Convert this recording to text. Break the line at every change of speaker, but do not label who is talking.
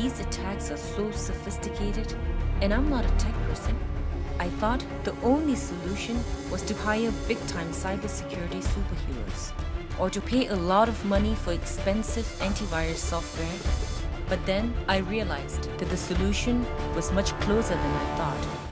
These attacks are so sophisticated, and I'm not a tech person. I thought the only solution was to hire big-time cybersecurity superheroes, or to pay a lot of money for expensive antivirus software. But then I realized that the solution was much closer than I thought.